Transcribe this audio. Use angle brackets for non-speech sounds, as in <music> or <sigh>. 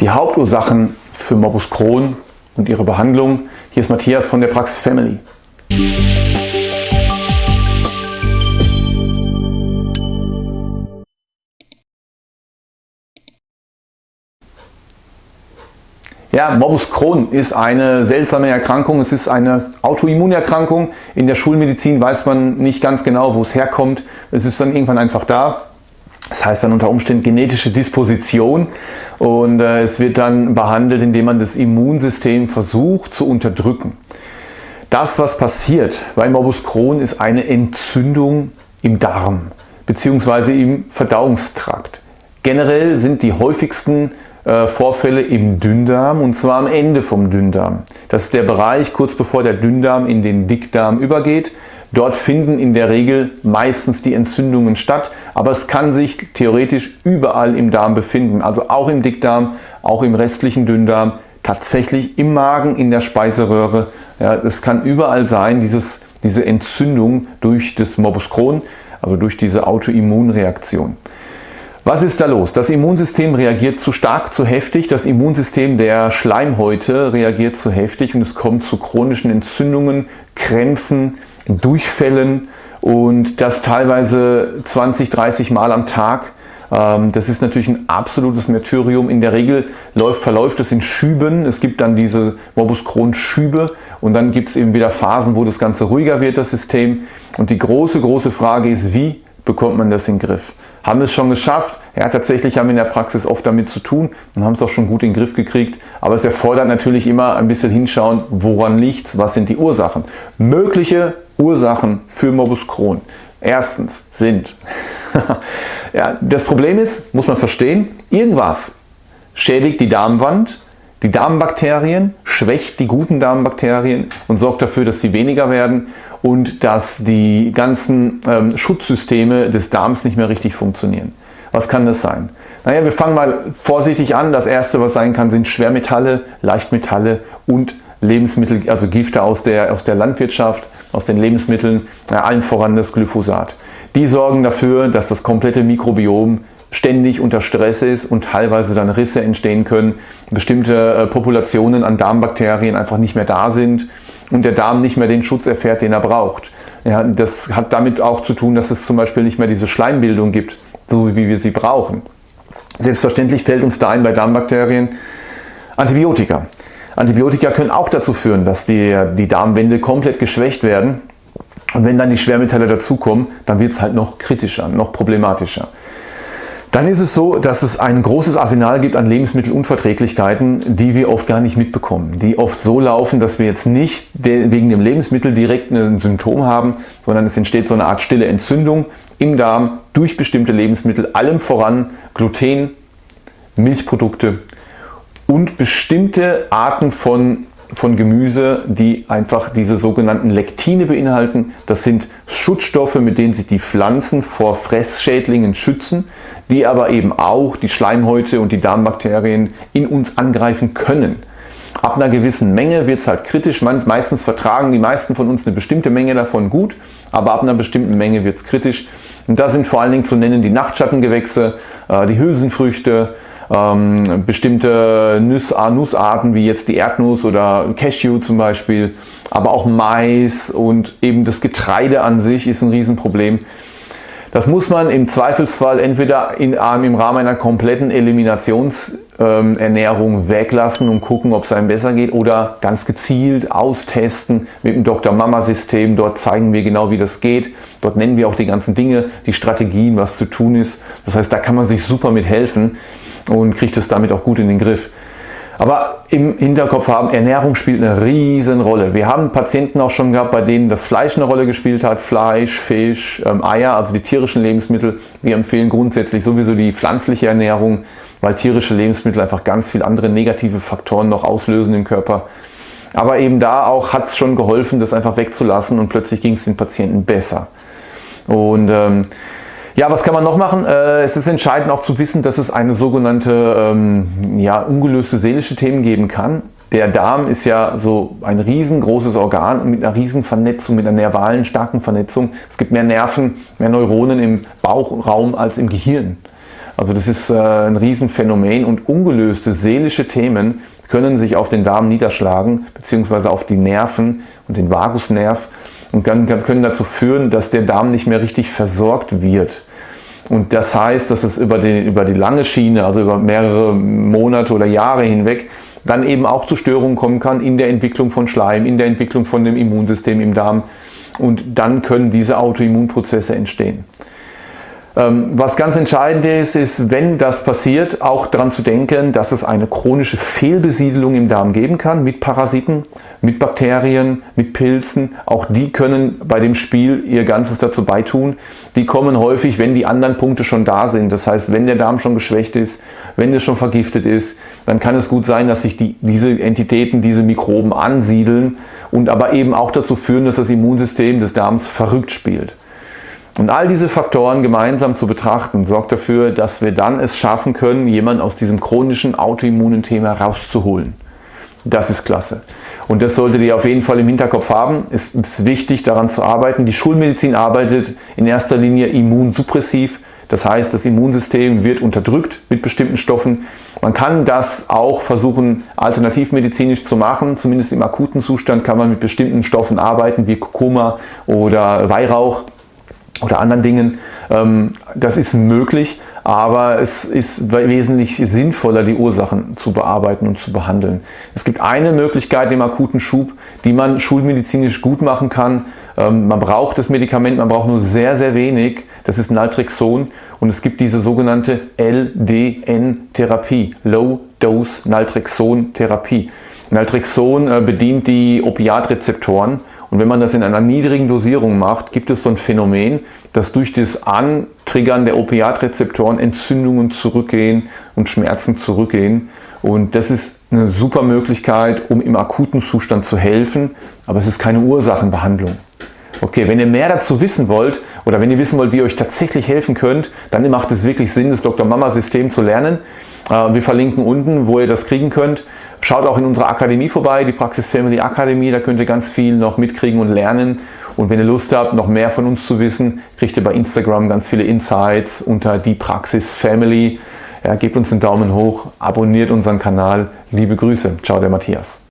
Die Hauptursachen für Morbus Crohn und ihre Behandlung. Hier ist Matthias von der Praxis Family. Ja, Morbus Crohn ist eine seltsame Erkrankung. Es ist eine Autoimmunerkrankung. In der Schulmedizin weiß man nicht ganz genau, wo es herkommt. Es ist dann irgendwann einfach da. Das heißt dann unter Umständen genetische Disposition und äh, es wird dann behandelt, indem man das Immunsystem versucht zu unterdrücken. Das, was passiert bei Morbus Crohn, ist eine Entzündung im Darm bzw. im Verdauungstrakt. Generell sind die häufigsten äh, Vorfälle im Dünndarm und zwar am Ende vom Dünndarm. Das ist der Bereich kurz bevor der Dünndarm in den Dickdarm übergeht. Dort finden in der Regel meistens die Entzündungen statt, aber es kann sich theoretisch überall im Darm befinden, also auch im Dickdarm, auch im restlichen Dünndarm, tatsächlich im Magen, in der Speiseröhre. Ja, es kann überall sein, dieses, diese Entzündung durch das Morbus Crohn, also durch diese Autoimmunreaktion. Was ist da los? Das Immunsystem reagiert zu stark, zu heftig. Das Immunsystem der Schleimhäute reagiert zu heftig und es kommt zu chronischen Entzündungen, Krämpfen, Durchfällen und das teilweise 20, 30 Mal am Tag. Ähm, das ist natürlich ein absolutes Märtyrium. In der Regel läuft, verläuft es in Schüben. Es gibt dann diese Morbus Crohn Schübe und dann gibt es eben wieder Phasen, wo das Ganze ruhiger wird, das System. Und die große, große Frage ist, wie bekommt man das in den Griff? Haben es schon geschafft? Ja, tatsächlich haben wir in der Praxis oft damit zu tun und haben es auch schon gut in den Griff gekriegt. Aber es erfordert natürlich immer ein bisschen hinschauen, woran liegt es, was sind die Ursachen. Mögliche Ursachen für Morbus Crohn. Erstens sind, <laughs> ja, das Problem ist, muss man verstehen, irgendwas schädigt die Darmwand, die Darmbakterien, schwächt die guten Darmbakterien und sorgt dafür, dass sie weniger werden und dass die ganzen ähm, Schutzsysteme des Darms nicht mehr richtig funktionieren. Was kann das sein? Naja, wir fangen mal vorsichtig an. Das erste, was sein kann, sind Schwermetalle, Leichtmetalle und Lebensmittel, also Gifte aus der, aus der Landwirtschaft, aus den Lebensmitteln, ja, allen voran das Glyphosat. Die sorgen dafür, dass das komplette Mikrobiom ständig unter Stress ist und teilweise dann Risse entstehen können, bestimmte äh, Populationen an Darmbakterien einfach nicht mehr da sind und der Darm nicht mehr den Schutz erfährt, den er braucht. Ja, das hat damit auch zu tun, dass es zum Beispiel nicht mehr diese Schleimbildung gibt, so wie wir sie brauchen. Selbstverständlich fällt uns da ein bei Darmbakterien Antibiotika. Antibiotika können auch dazu führen, dass die, die Darmwände komplett geschwächt werden. Und wenn dann die Schwermetalle dazukommen, dann wird es halt noch kritischer, noch problematischer. Dann ist es so, dass es ein großes Arsenal gibt an Lebensmittelunverträglichkeiten, die wir oft gar nicht mitbekommen. Die oft so laufen, dass wir jetzt nicht wegen dem Lebensmittel direkt ein Symptom haben, sondern es entsteht so eine Art stille Entzündung im Darm durch bestimmte Lebensmittel, allem voran Gluten, Milchprodukte und bestimmte Arten von von Gemüse, die einfach diese sogenannten Lektine beinhalten. Das sind Schutzstoffe, mit denen sich die Pflanzen vor Fressschädlingen schützen, die aber eben auch die Schleimhäute und die Darmbakterien in uns angreifen können. Ab einer gewissen Menge wird es halt kritisch. Meistens vertragen die meisten von uns eine bestimmte Menge davon gut, aber ab einer bestimmten Menge wird es kritisch. Und da sind vor allen Dingen zu nennen die Nachtschattengewächse, äh, die Hülsenfrüchte, ähm, bestimmte Nuss, Nussarten wie jetzt die Erdnuss oder Cashew zum Beispiel, aber auch Mais und eben das Getreide an sich ist ein Riesenproblem. Das muss man im Zweifelsfall entweder in, im Rahmen einer kompletten Eliminationsernährung ähm, weglassen und gucken, ob es einem besser geht oder ganz gezielt austesten mit dem Dr. Mama System. Dort zeigen wir genau, wie das geht. Dort nennen wir auch die ganzen Dinge, die Strategien, was zu tun ist. Das heißt, da kann man sich super mit helfen und kriegt es damit auch gut in den Griff. Aber im Hinterkopf haben, Ernährung spielt eine riesen Rolle. Wir haben Patienten auch schon gehabt, bei denen das Fleisch eine Rolle gespielt hat. Fleisch, Fisch, ähm, Eier, also die tierischen Lebensmittel. Wir empfehlen grundsätzlich sowieso die pflanzliche Ernährung, weil tierische Lebensmittel einfach ganz viele andere negative Faktoren noch auslösen im Körper. Aber eben da auch hat es schon geholfen, das einfach wegzulassen und plötzlich ging es den Patienten besser. Und ähm, ja, was kann man noch machen? Äh, es ist entscheidend auch zu wissen, dass es eine sogenannte ähm, ja, ungelöste seelische Themen geben kann. Der Darm ist ja so ein riesengroßes Organ mit einer riesen Vernetzung, mit einer nervalen starken Vernetzung. Es gibt mehr Nerven, mehr Neuronen im Bauchraum als im Gehirn. Also das ist äh, ein Riesenphänomen und ungelöste seelische Themen können sich auf den Darm niederschlagen, beziehungsweise auf die Nerven und den Vagusnerv und können dazu führen, dass der Darm nicht mehr richtig versorgt wird. Und das heißt, dass es über die, über die lange Schiene, also über mehrere Monate oder Jahre hinweg, dann eben auch zu Störungen kommen kann in der Entwicklung von Schleim, in der Entwicklung von dem Immunsystem im Darm. Und dann können diese Autoimmunprozesse entstehen. Ähm, was ganz entscheidend ist, ist, wenn das passiert, auch daran zu denken, dass es eine chronische Fehlbesiedelung im Darm geben kann mit Parasiten, mit Bakterien, mit Pilzen. Auch die können bei dem Spiel ihr Ganzes dazu beitun. Die kommen häufig, wenn die anderen Punkte schon da sind. Das heißt, wenn der Darm schon geschwächt ist, wenn es schon vergiftet ist, dann kann es gut sein, dass sich die, diese Entitäten, diese Mikroben ansiedeln und aber eben auch dazu führen, dass das Immunsystem des Darms verrückt spielt. Und all diese Faktoren gemeinsam zu betrachten, sorgt dafür, dass wir dann es schaffen können, jemanden aus diesem chronischen autoimmunen Thema rauszuholen. Das ist klasse. Und das solltet ihr auf jeden Fall im Hinterkopf haben. Es ist wichtig, daran zu arbeiten. Die Schulmedizin arbeitet in erster Linie immunsuppressiv. Das heißt, das Immunsystem wird unterdrückt mit bestimmten Stoffen. Man kann das auch versuchen, alternativmedizinisch zu machen. Zumindest im akuten Zustand kann man mit bestimmten Stoffen arbeiten, wie Kurkuma oder Weihrauch oder anderen Dingen. Ähm, das ist möglich, aber es ist wesentlich sinnvoller, die Ursachen zu bearbeiten und zu behandeln. Es gibt eine Möglichkeit im akuten Schub, die man schulmedizinisch gut machen kann. Ähm, man braucht das Medikament, man braucht nur sehr, sehr wenig. Das ist Naltrexon und es gibt diese sogenannte LDN-Therapie, Low-Dose Naltrexon-Therapie. Naltrexon äh, bedient die Opiatrezeptoren und wenn man das in einer niedrigen Dosierung macht, gibt es so ein Phänomen, dass durch das Antriggern der Opiatrezeptoren Entzündungen zurückgehen und Schmerzen zurückgehen. Und das ist eine super Möglichkeit, um im akuten Zustand zu helfen, aber es ist keine Ursachenbehandlung. Okay, wenn ihr mehr dazu wissen wollt oder wenn ihr wissen wollt, wie ihr euch tatsächlich helfen könnt, dann macht es wirklich Sinn, das Dr. Mama System zu lernen. Äh, wir verlinken unten, wo ihr das kriegen könnt. Schaut auch in unserer Akademie vorbei, die Praxis Family Akademie, da könnt ihr ganz viel noch mitkriegen und lernen. Und wenn ihr Lust habt, noch mehr von uns zu wissen, kriegt ihr bei Instagram ganz viele Insights unter die Praxis Family. Ja, gebt uns einen Daumen hoch, abonniert unseren Kanal. Liebe Grüße. Ciao, der Matthias.